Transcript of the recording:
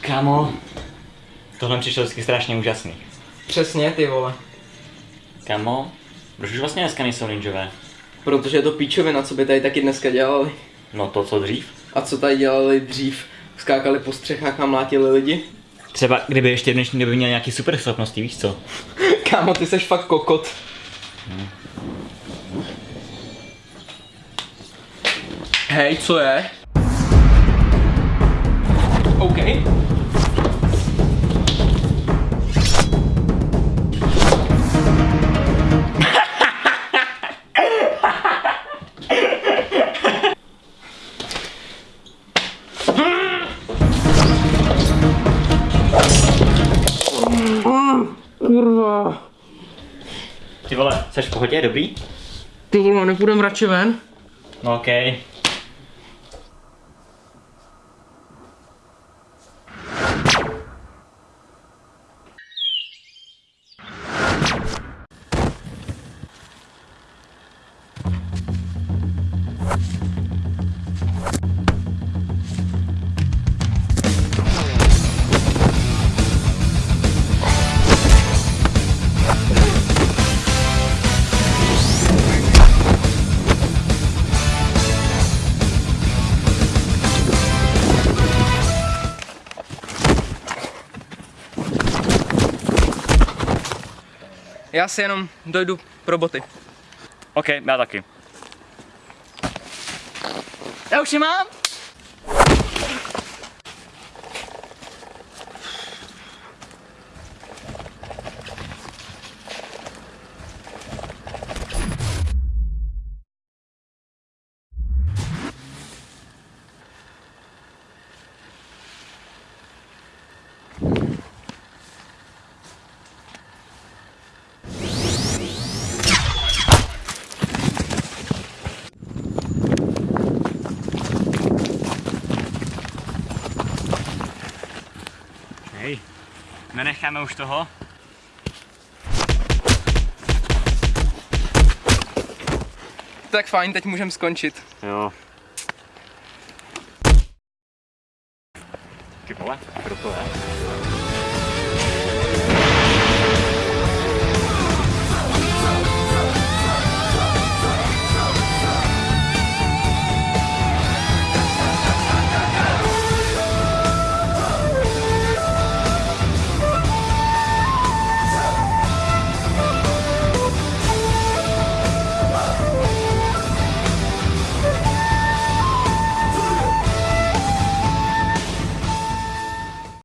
Kámo, tohle mi přišlo vždycky strašně úžasný. Přesně, ty vole. Kámo, proč už vlastně dneska nejsou ninjové? Protože je to píčovina, co by tady taky dneska dělali. No to, co dřív? A co tady dělali dřív? Skákali po střechách a mlátili lidi? Třeba kdyby ještě v dnešní době měl nějaký super schopnosti, víš co? Kámo, ty seš fakt kokot. Hej, co je? Kurva. Ty vole, jsi v pohodě, dobrý? Ty vole, nepůjdem radši ven? No okej. Já si jenom dojdu pro boty. OK, já taky. Já už je mám? Hej, nenecháme už toho? Tak fajn, teď můžeme skončit. Jo. Ty vole, kdo to je?